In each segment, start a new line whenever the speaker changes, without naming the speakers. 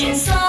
Imagine so.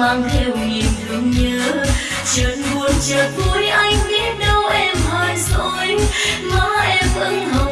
mang theo niềm thương nhớ. Chợt buồn chợt vui, anh biết đâu em hờn dỗi. Má em vẫn hồng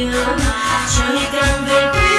you. Surely can they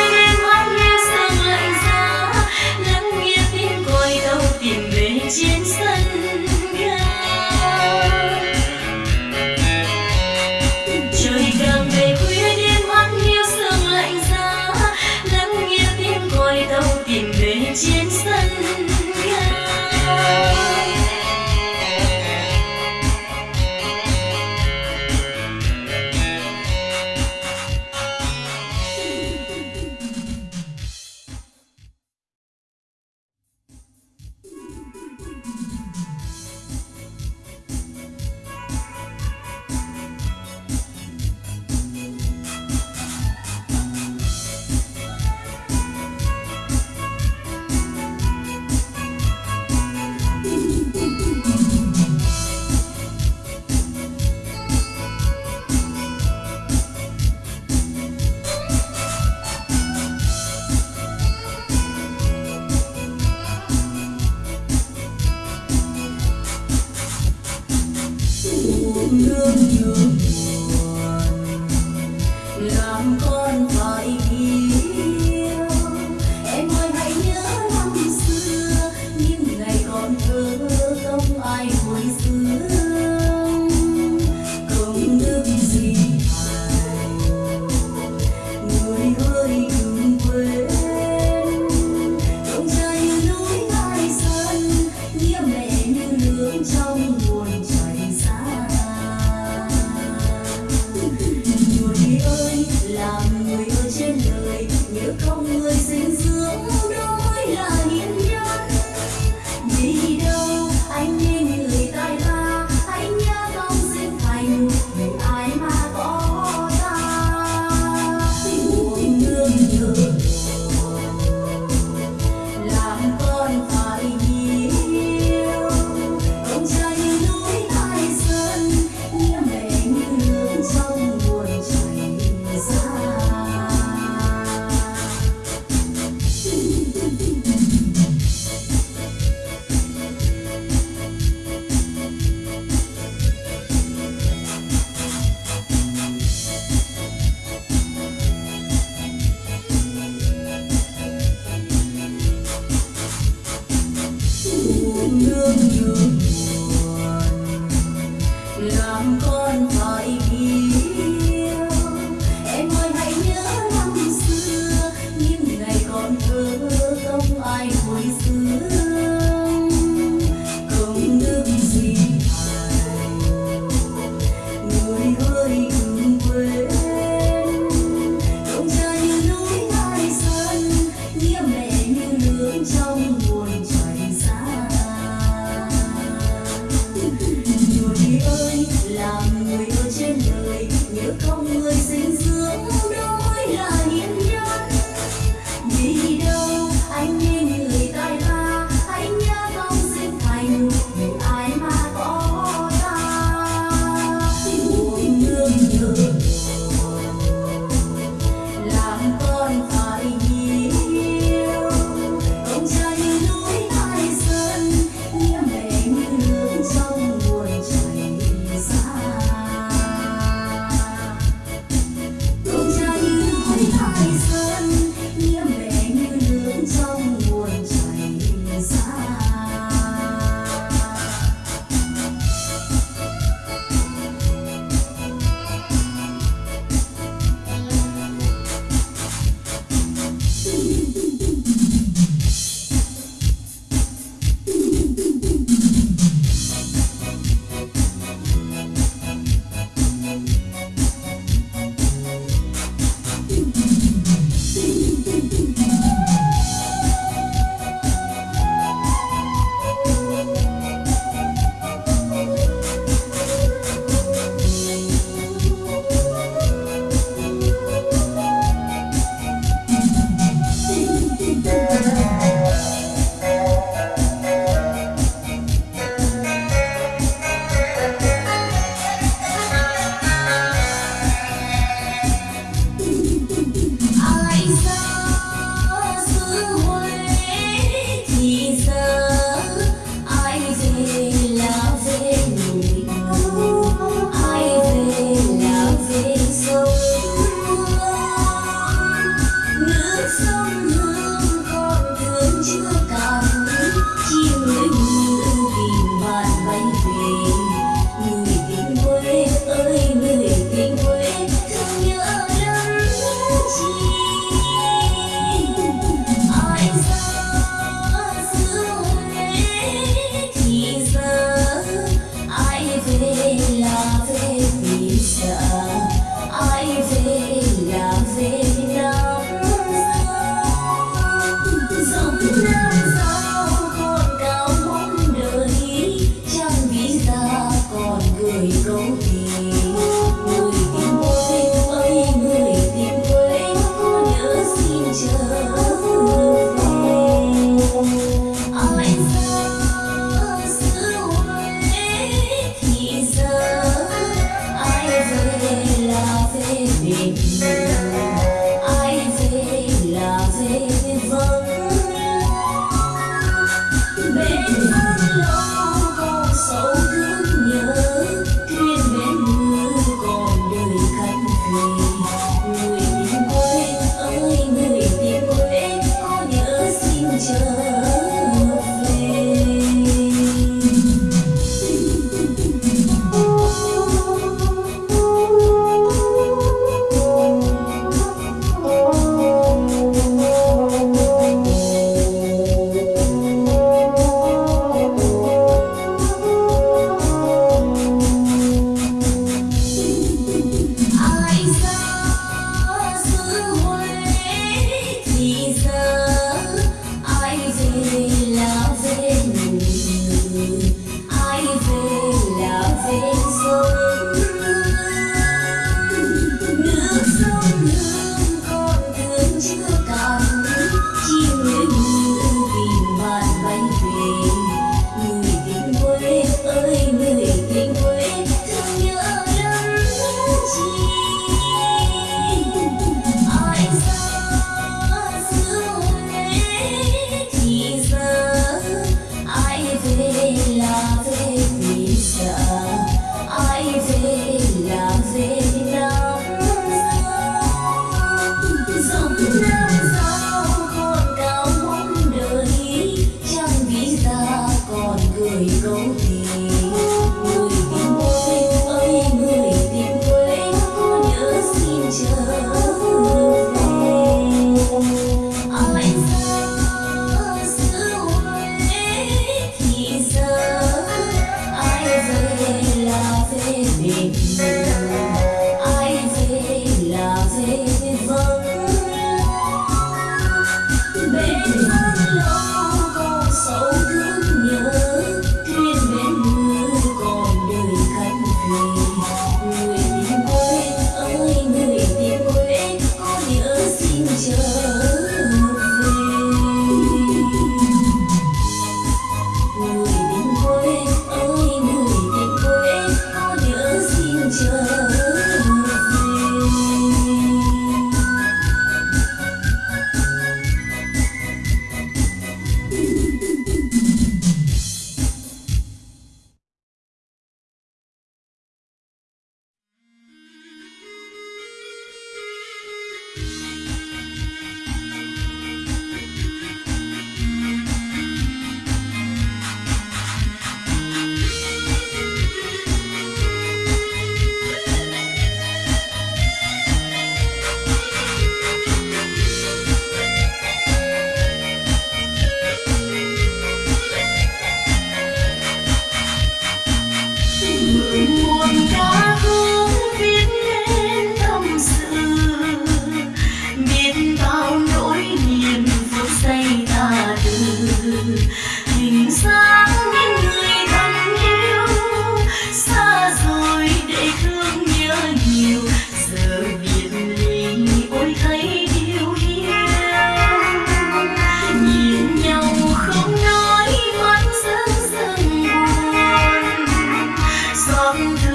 found you.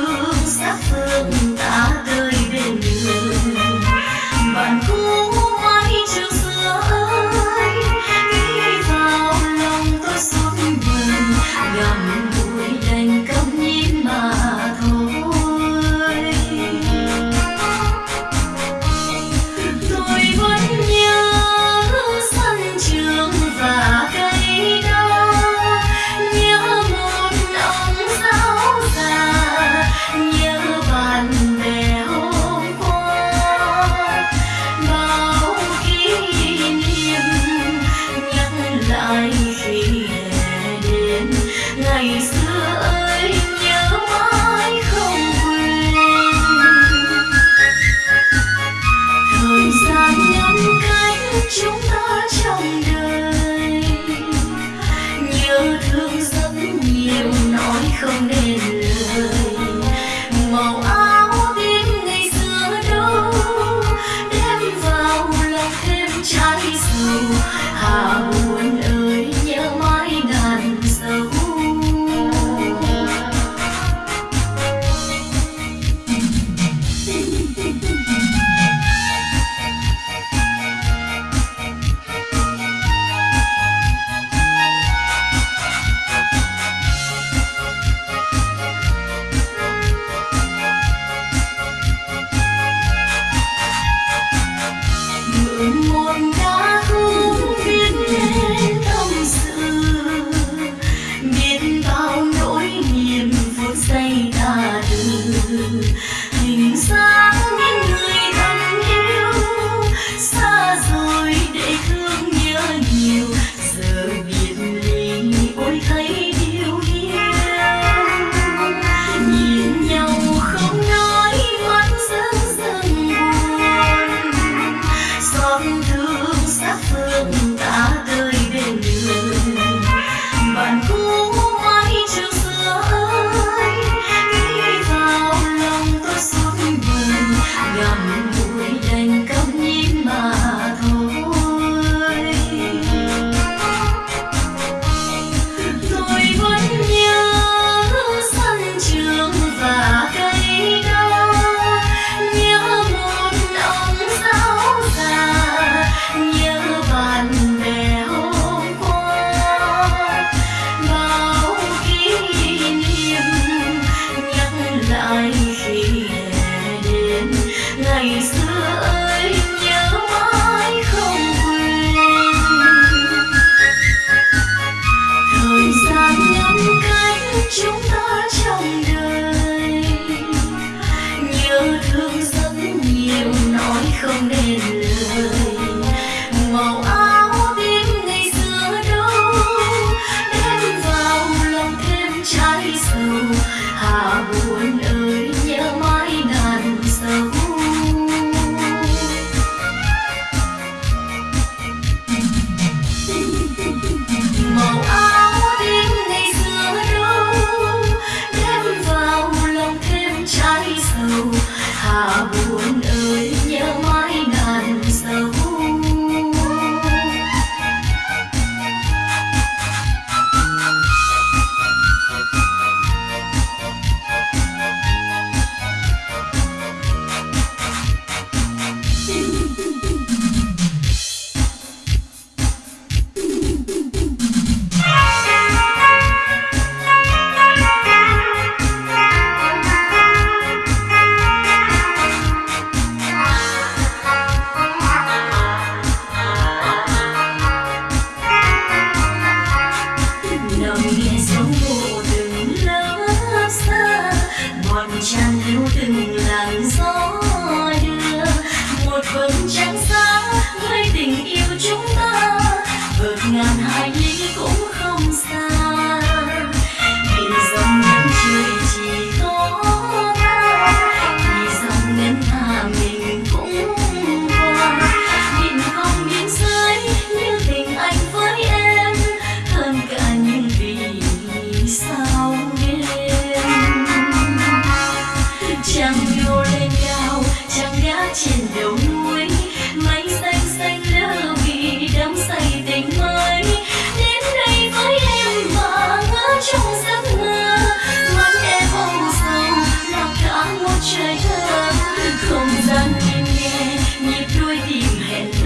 you